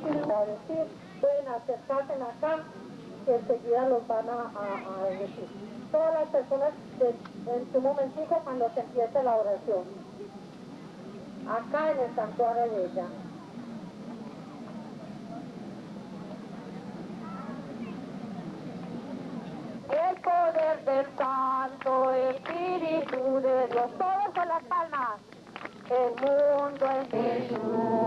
compartir, pueden acercarse acá, que enseguida los van a, a, decir. Todas las personas en su momentico cuando se empiece la oración. Acá en el santuario de ella. El poder del Santo Espíritu de Dios. Todos con las palmas. El mundo es Jesús.